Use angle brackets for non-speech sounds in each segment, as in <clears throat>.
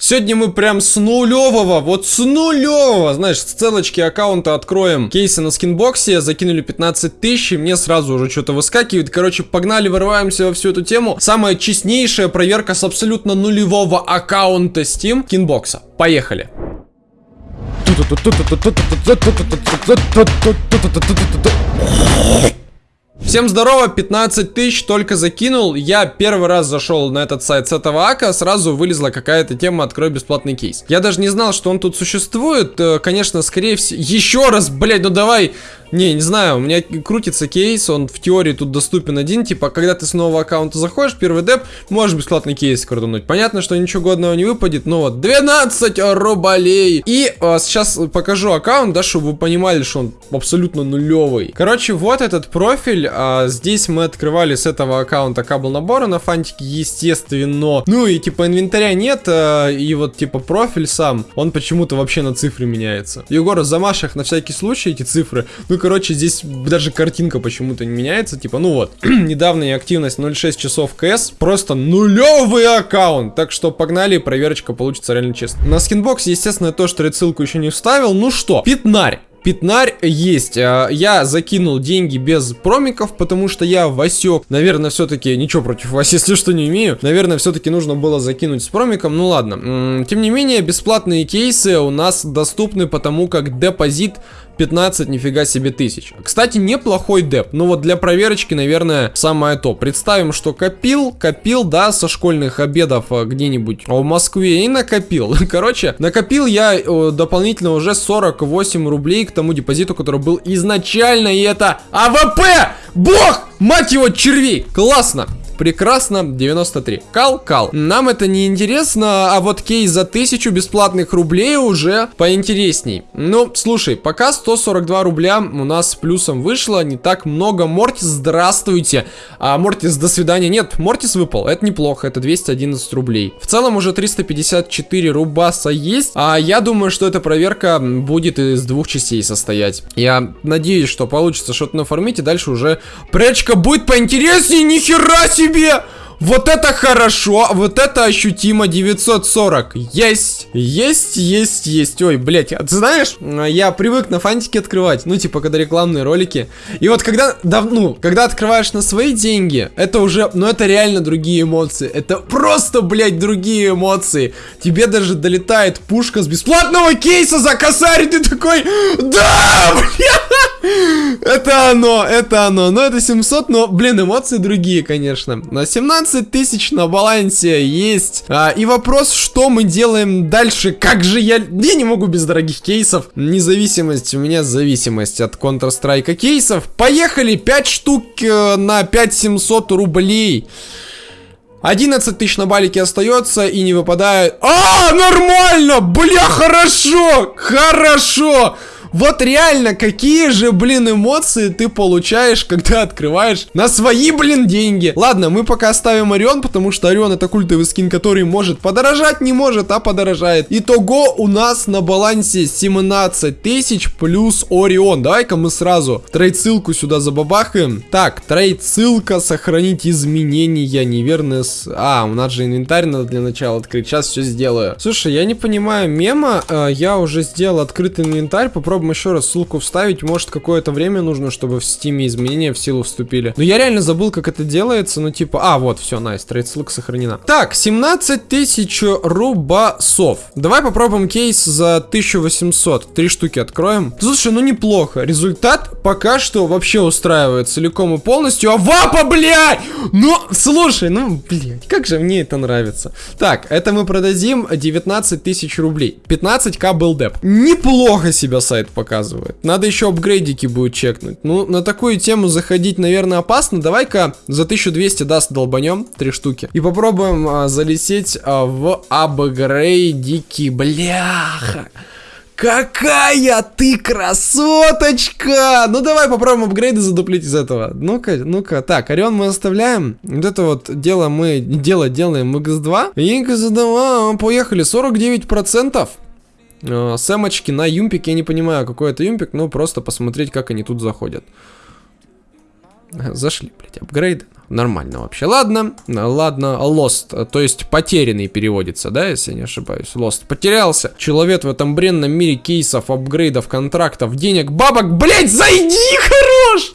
Сегодня мы прям с нулевого, вот с нулевого, знаешь, с целочки аккаунта откроем кейсы на скинбоксе, закинули 15 тысяч, и мне сразу уже что-то выскакивает. Короче, погнали, вырываемся во всю эту тему. Самая честнейшая проверка с абсолютно нулевого аккаунта Steam скинбокса. Поехали. Всем здорово, 15 тысяч только закинул. Я первый раз зашел на этот сайт с этого ака, сразу вылезла какая-то тема «Открой бесплатный кейс». Я даже не знал, что он тут существует. Э, конечно, скорее всего... Еще раз, блядь, ну давай не, не знаю, у меня крутится кейс, он в теории тут доступен один, типа, когда ты с нового аккаунта заходишь, первый деп, можешь бесплатный кейс крутануть. Понятно, что ничего годного не выпадет, но вот 12 рублей. И а, сейчас покажу аккаунт, да, чтобы вы понимали, что он абсолютно нулевый. Короче, вот этот профиль, а, здесь мы открывали с этого аккаунта Cobble набора на фантике, естественно. Ну и типа инвентаря нет, а, и вот типа профиль сам, он почему-то вообще на цифры меняется. Егор, замажь на всякий случай эти цифры, ну короче, здесь даже картинка почему-то не меняется. Типа, ну вот, <clears throat> недавняя активность 0.6 часов КС, просто нулевый аккаунт. Так что погнали, проверочка получится реально честно. На скинбоксе, естественно, то, что ссылку еще не вставил. Ну что, пятнарь. Пятнарь есть. А, я закинул деньги без промиков, потому что я Васек. Наверное, все-таки ничего против вас, <laughs> если что, не имею. Наверное, все-таки нужно было закинуть с промиком. Ну ладно. Тем не менее, бесплатные кейсы у нас доступны, потому как депозит 15, нифига себе, тысяч. Кстати, неплохой деп. Ну вот для проверочки, наверное, самое то. Представим, что копил, копил, да, со школьных обедов э, где-нибудь в Москве и накопил. <laughs> Короче, накопил я э, дополнительно уже 48 рублей к тому депозиту, который был изначально, и это AWP! Бог! Мать его, червей! Классно! Прекрасно, 93. Кал, кал. Нам это не интересно, а вот кейс за 1000 бесплатных рублей уже поинтересней. Ну, слушай, пока 142 рубля у нас плюсом вышло, не так много. Мортис, здравствуйте. А Мортис, до свидания. Нет, Мортис выпал, это неплохо, это 211 рублей. В целом уже 354 рубаса есть, а я думаю, что эта проверка будет из двух частей состоять. Я надеюсь, что получится что-то нафармить, и дальше уже пречка будет поинтереснее, нихера себе! Себе! Вот это хорошо, вот это ощутимо 940. Есть, есть, есть, есть. Ой, блядь, а ты знаешь, я привык на фантике открывать, ну, типа, когда рекламные ролики. И вот когда, да, ну, когда открываешь на свои деньги, это уже, ну, это реально другие эмоции. Это просто, блядь, другие эмоции. Тебе даже долетает пушка с бесплатного кейса за косарь, ты такой, да, блядь, это оно, это оно. Ну, это 700, но, блин, эмоции другие, конечно. На 17 15 тысяч на балансе есть. А, и вопрос, что мы делаем дальше? Как же я... Я не могу без дорогих кейсов. Независимость, у меня зависимость от Counter-Strike кейсов. Поехали, 5 штук э, на 5700 рублей. 11 тысяч на балике остается и не выпадает. А, нормально! Бля, хорошо! Хорошо! Вот реально, какие же, блин, эмоции ты получаешь, когда открываешь на свои, блин, деньги. Ладно, мы пока оставим Орион, потому что Орион это культовый скин, который может подорожать, не может, а подорожает. Итого у нас на балансе 17 тысяч плюс Орион. Давай-ка мы сразу trade-ссылку сюда забабахаем. Так, trade-ссылка, сохранить изменения, неверно с... А, у нас же инвентарь надо для начала открыть. Сейчас все сделаю. Слушай, я не понимаю мема. Э, я уже сделал открытый инвентарь. Попробуй попробуем еще раз ссылку вставить. Может, какое-то время нужно, чтобы в стиме изменения в силу вступили. Но я реально забыл, как это делается. Ну, типа, а, вот, все, nice, trade ссылка сохранена. Так, 17 тысяч рубасов. Давай попробуем кейс за 1800. Три штуки откроем. Слушай, ну неплохо. Результат пока что вообще устраивает целиком и полностью. А вапа, блядь! Ну, слушай, ну, блядь, как же мне это нравится. Так, это мы продадим 19 тысяч рублей. 15к был деп. Неплохо себя сайт показывает. Надо еще апгрейдики будет чекнуть. Ну, на такую тему заходить, наверное, опасно. Давай-ка за 1200 даст долбанем, три штуки. И попробуем а, залететь а, в апгрейдики. Бляха. Какая ты красоточка! Ну давай попробуем апгрейды задуплить из этого. Ну-ка, ну-ка. Так, Орион мы оставляем. Вот это вот дело мы дело делаем x2. И x2, поехали. 49%. Э, сэмочки на юмпик. Я не понимаю, какой это юмпик, но просто посмотреть, как они тут заходят. Зашли, блядь, апгрейды. Нормально вообще. Ладно, ладно, lost, то есть потерянный переводится, да, если не ошибаюсь. Lost. Потерялся. Человек в этом бренном мире кейсов, апгрейдов, контрактов, денег, бабок. Блять, зайди, <laughs> хорош!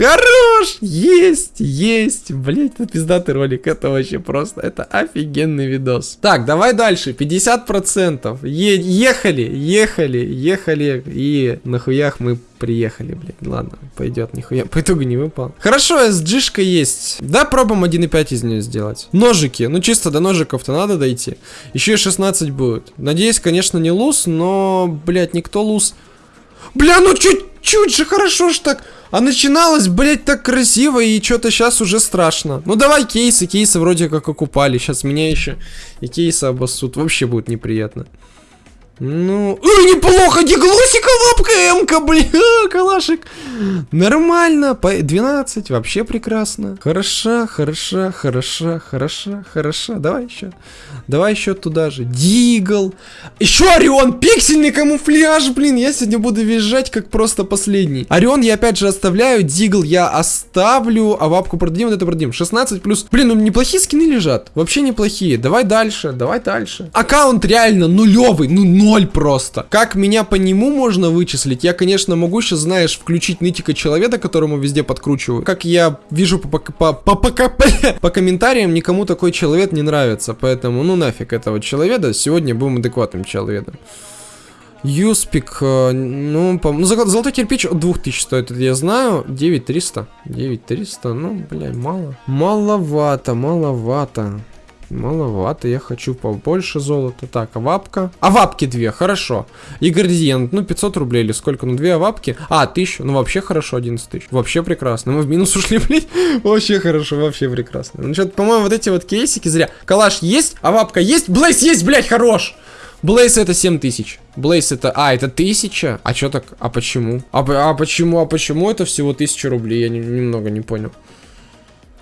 Хорош! Есть, есть. Блять, это пиздатый ролик. Это вообще просто, это офигенный видос. Так, давай дальше. 50%. Е ехали, ехали, ехали. И нахуях мы приехали, блядь. Ладно, пойдет, нихуя. По итогу не выпал. Хорошо, SG-шка есть. Да, пробуем 1.5 из нее сделать. Ножики. Ну, чисто до ножиков-то надо дойти. Еще и 16 будет. Надеюсь, конечно, не луз, но, блядь, никто луз. Бля, ну чуть-чуть же хорошо ж так. А начиналось, блядь, так красиво, и что-то сейчас уже страшно. Ну давай кейсы, кейсы вроде как окупали. Сейчас меня еще и кейсы обоссут. Вообще будет неприятно. Ну, ой, неплохо, диглосика лапка М-ка, бля, <laughs> калашик. Нормально, по 12, вообще прекрасно. Хороша, хороша, хороша, хороша, хороша. Давай еще. Давай еще туда же. Дигл. Еще Орион, пиксельный камуфляж, блин. Я сегодня буду визжать как просто последний. Орион я опять же оставляю, Дигл я оставлю, а вапку продадим, вот это продадим. 16 плюс. Блин, ну неплохие скины лежат. Вообще неплохие. Давай дальше, давай дальше. Аккаунт реально нулевый, ну ноль просто. Как меня по нему можно вычислить? Я, конечно, могу сейчас, знаешь, включить нытика человека, которому везде подкручиваю. Как я вижу по, по, по, по, <laughs> по, комментариям, никому такой человек не нравится. Поэтому, ну нафиг этого человека. Сегодня будем адекватным человеком. Юспик, э, ну, по ну, золотой кирпич от 2000 стоит, это я знаю. 9300. 9300, ну, блядь, мало. Маловато, маловато. Маловато, я хочу побольше золота. Так, авапка. Авапки две, хорошо. И градиент, ну 500 рублей или сколько? Ну две авапки. А, 1000, ну вообще хорошо, 11 тысяч. Вообще прекрасно. Мы в минус <laughs> ушли, блядь. Вообще хорошо, вообще прекрасно. Ну что-то, по-моему, вот эти вот кейсики зря. Калаш есть, авапка есть, Блейс есть, блядь, хорош. Blaze это 7000. Blaze это... А, это 1000? А что так? А почему? А, а почему? А почему это всего 1000 рублей? Я не, немного не понял.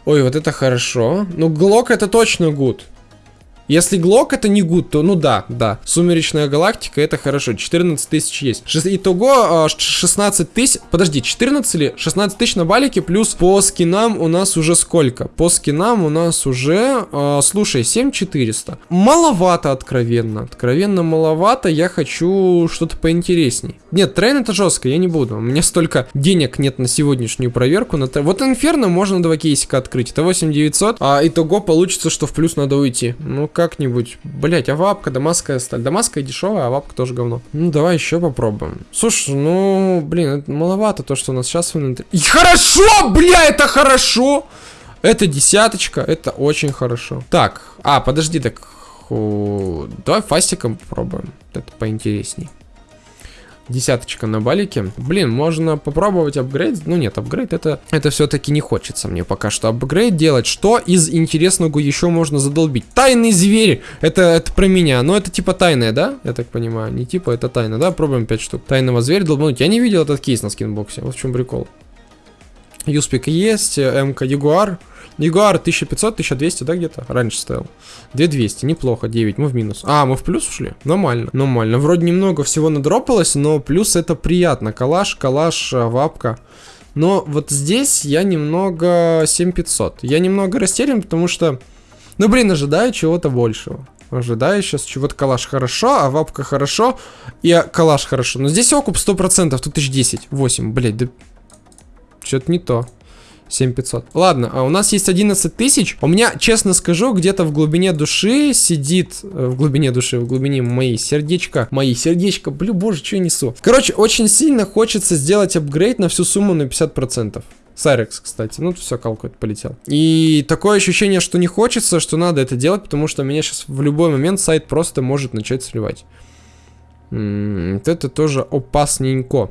Ой, вот это хорошо. Ну, Глок это точно good. Если Глок это не good, то ну да, да. Сумеречная галактика это хорошо. 14 тысяч есть. Итого 16 а, тысяч. Подожди, 14 или 16 тысяч на балике плюс по скинам у нас уже сколько? По скинам у нас уже, э, слушай, 7400. Маловато, откровенно. Откровенно маловато. Я хочу что-то поинтересней. Нет, Train это жестко, я не буду. У меня столько денег нет на сегодняшнюю проверку. На вот Инферно можно два кейсика открыть. Это 8900. А итого получится, что в плюс надо уйти. Ну, как-нибудь. Блять, а вапка, дамасская сталь. Дамасская дешевая, а вапка тоже говно. Ну, давай еще попробуем. Слушай, ну, блин, это маловато то, что у нас сейчас в инвентаре. Хорошо, бля, это хорошо! Это десяточка, это очень хорошо. Так, а, подожди, так... Давай фастиком попробуем. Это поинтересней. Десяточка на балике. Блин, можно попробовать апгрейд. Ну нет, апгрейд это, это все-таки не хочется мне пока что апгрейд делать. Что из интересного еще можно задолбить? Тайный зверь. Это, это про меня. Но это типа тайное, да? Я так понимаю. Не типа, это тайна, да? Пробуем 5 штук. Тайного зверя долбануть. Я не видел этот кейс на скинбоксе. Вот в чем прикол. Юспик есть, МК Ягуар. Ягуар 1500, 1200, да, где-то? Раньше стоял. 2200, неплохо, 9, мы в минус. А, мы в плюс ушли? Нормально, нормально. Вроде немного всего надропалось, но плюс это приятно. Калаш, калаш, э, вапка. Но вот здесь я немного 7500. Я немного растерян, потому что, ну блин, ожидаю чего-то большего. Ожидаю сейчас чего-то калаш хорошо, а вапка хорошо, и калаш хорошо. Но здесь окуп 100%, тут 1010, 8, блять, да... Что-то не то. 7500. Ладно, а у нас есть 11 тысяч. У меня, честно скажу, где-то в глубине души сидит... Э, в глубине души, в глубине моей сердечка. Мои сердечко. Блю, боже, что я несу. Короче, очень сильно хочется сделать апгрейд на всю сумму на 50%. Сайрекс, кстати. Ну, все, калку это полетел. И такое ощущение, что не хочется, что надо это делать, потому что меня сейчас в любой момент сайт просто может начать сливать. М -м, вот это тоже опасненько.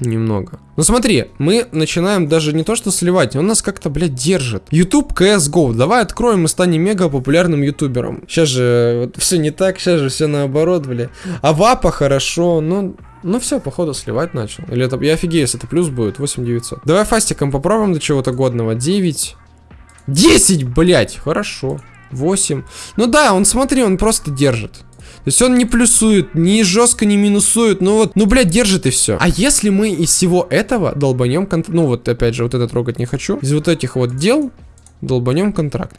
Немного. Ну смотри, мы начинаем даже не то что сливать, он нас как-то, блядь, держит. YouTube CSGO. Давай откроем и станем мега популярным ютубером. Сейчас же вот, все не так, сейчас же все наоборот, блядь. А вапа хорошо, ну... Ну все, походу сливать начал. Или это... Я офигею, если это плюс будет, 8900. Давай фастиком попробуем до чего-то годного. 9. 10, блядь, хорошо. 8. Ну да, он, смотри, он просто держит. То есть он не плюсует, не жестко не минусует, ну вот, ну, блядь, держит и все. А если мы из всего этого долбанем, ну вот, опять же, вот это трогать не хочу, из вот этих вот дел, долбанем контракт.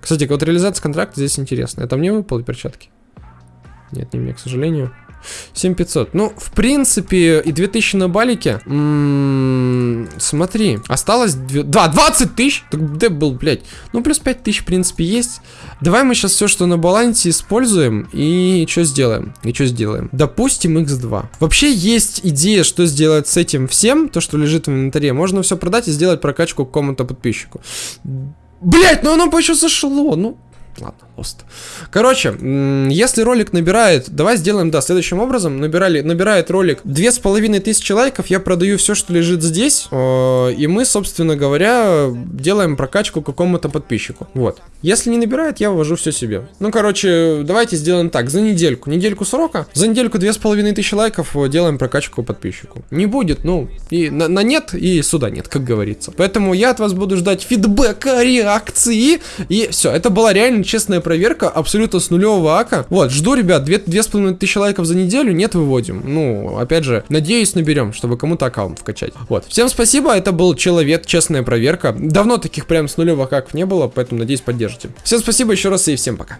Кстати, вот реализация контракта здесь интересно. Это мне выпало перчатки? Нет, не мне, к сожалению. 7500. Ну, в принципе, и 2000 на балике. М -м смотри, осталось... 2, 20 тысяч? Так где был, блядь? Ну, плюс 5 тысяч, в принципе, есть. Давай мы сейчас все, что на балансе, используем. И что сделаем? И что сделаем? Допустим, x2. Вообще есть идея, что сделать с этим всем, то, что лежит в инвентаре. Можно все продать и сделать прокачку какому-то подписчику. Блять, ну оно еще зашло, ну... Ладно, лост. Короче, если ролик набирает, давай сделаем, да, следующим образом. Набирали, набирает ролик две с половиной тысячи лайков, я продаю все, что лежит здесь, э, и мы, собственно говоря, делаем прокачку какому-то подписчику. Вот. Если не набирает, я вывожу все себе. Ну, короче, давайте сделаем так, за недельку, недельку срока, за недельку две с половиной тысячи лайков э, делаем прокачку подписчику. Не будет, ну, и на, на нет, и сюда нет, как говорится. Поэтому я от вас буду ждать фидбэка, реакции, и все, это была реально честная проверка, абсолютно с нулевого ака. Вот, жду, ребят, две, две с половиной тысячи лайков за неделю, нет, выводим. Ну, опять же, надеюсь, наберем, чтобы кому-то аккаунт вкачать. Вот, всем спасибо, это был Человек, честная проверка. Давно таких прям с нулевых аков не было, поэтому, надеюсь, поддержите. Всем спасибо еще раз и всем пока.